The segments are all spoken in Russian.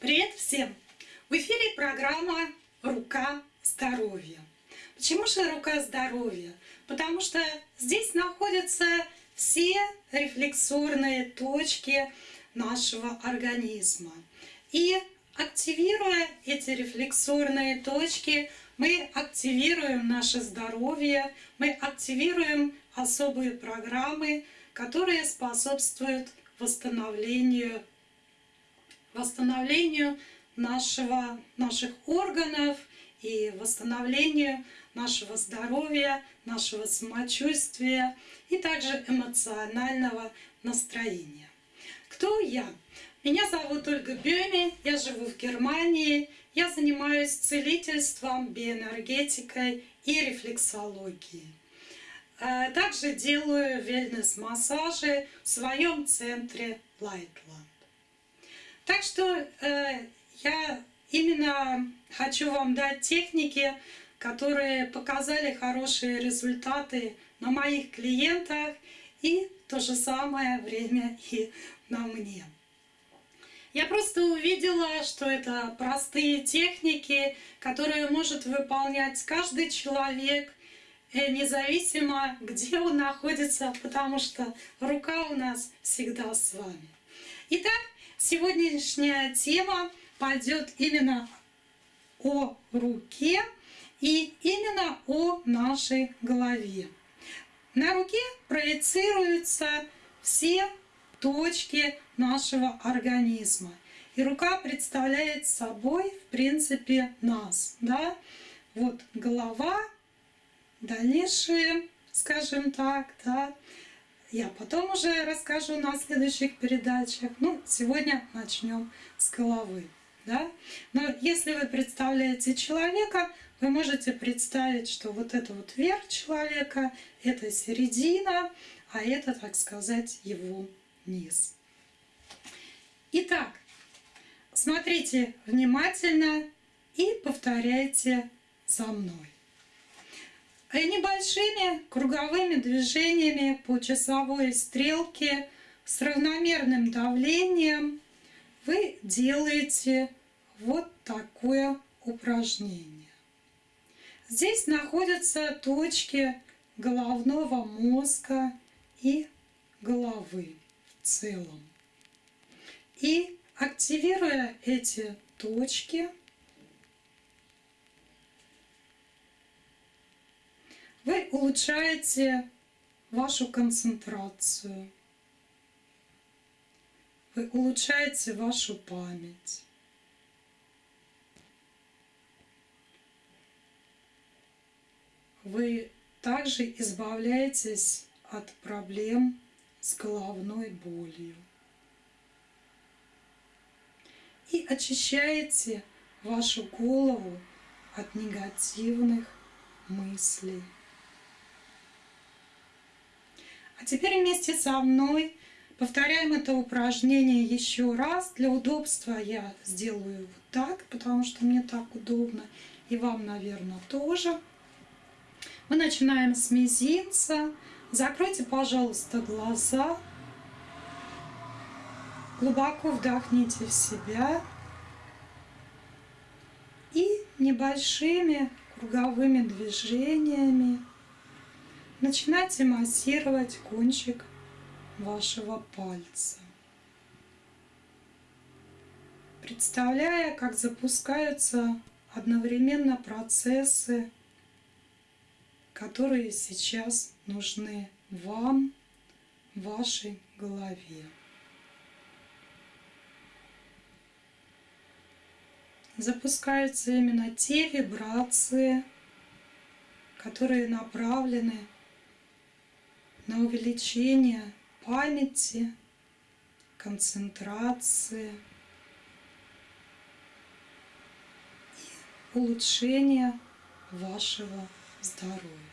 Привет всем! В эфире программа «Рука здоровья». Почему же «Рука здоровья»? Потому что здесь находятся все рефлексорные точки нашего организма. И активируя эти рефлексорные точки, мы активируем наше здоровье, мы активируем особые программы, которые способствуют восстановлению, восстановлению нашего, наших органов и восстановлению нашего здоровья, нашего самочувствия и также эмоционального настроения. Кто я? Меня зовут Ольга Бёми, я живу в Германии, я занимаюсь целительством, биоэнергетикой и рефлексологией. Э, также делаю wellness -массажи в своем центре Lightland. Так что э, я именно хочу вам дать техники, которые показали хорошие результаты на моих клиентах и то же самое время и на мне. Я просто увидела, что это простые техники, которые может выполнять каждый человек Э, независимо, где он находится, потому что рука у нас всегда с вами. Итак, сегодняшняя тема пойдет именно о руке и именно о нашей голове. На руке проецируются все точки нашего организма. И рука представляет собой, в принципе, нас. Да? Вот голова, дальнейшие, скажем так, да, я потом уже расскажу на следующих передачах. Ну, сегодня начнем с головы. Да? Но если вы представляете человека, вы можете представить, что вот это вот верх человека, это середина, а это, так сказать, его низ. Итак, смотрите внимательно и повторяйте за мной. А небольшими круговыми движениями по часовой стрелке с равномерным давлением вы делаете вот такое упражнение. Здесь находятся точки головного мозга и головы в целом. И активируя эти точки, Вы улучшаете вашу концентрацию. Вы улучшаете вашу память. Вы также избавляетесь от проблем с головной болью. И очищаете вашу голову от негативных мыслей. А теперь вместе со мной повторяем это упражнение еще раз. Для удобства я сделаю вот так, потому что мне так удобно. И вам, наверное, тоже. Мы начинаем с мизинца. Закройте, пожалуйста, глаза. Глубоко вдохните в себя. И небольшими круговыми движениями начинайте массировать кончик вашего пальца. Представляя, как запускаются одновременно процессы, которые сейчас нужны вам, вашей голове. Запускаются именно те вибрации, которые направлены на увеличение памяти, концентрации и улучшение вашего здоровья.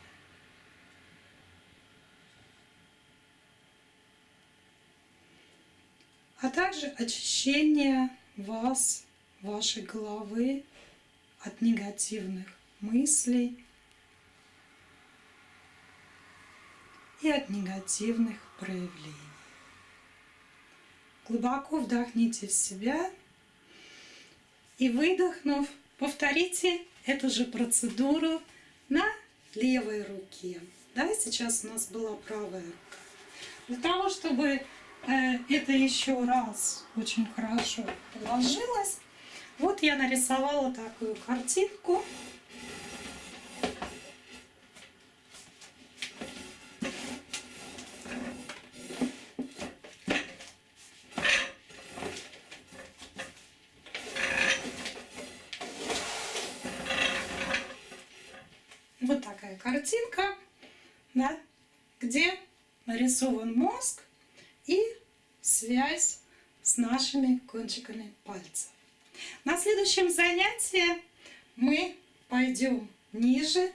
а также очищение вас, вашей головы от негативных мыслей, и от негативных проявлений. Глубоко вдохните в себя И выдохнув, повторите эту же процедуру на левой руке. Да, сейчас у нас была правая рука. Для того, чтобы э, это еще раз очень хорошо положилось, вот я нарисовала такую картинку. Вот такая картинка, да, где нарисован мозг и связь с нашими кончиками пальцев. На следующем занятии мы пойдем ниже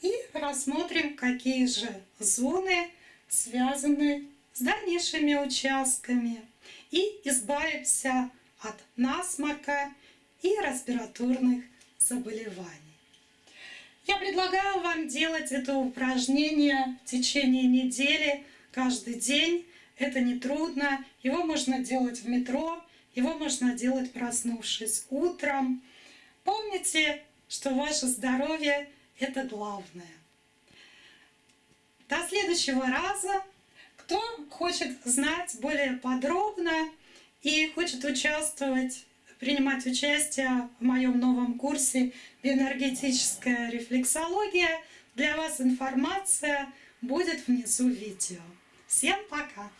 и рассмотрим, какие же зоны связаны с дальнейшими участками и избавимся от насморка и респираторных заболеваний. Я предлагаю вам делать это упражнение в течение недели, каждый день. Это не трудно. Его можно делать в метро, его можно делать, проснувшись утром. Помните, что ваше здоровье — это главное. До следующего раза. Кто хочет знать более подробно и хочет участвовать принимать участие в моем новом курсе «Биоэнергетическая рефлексология». Для вас информация будет внизу видео. Всем пока!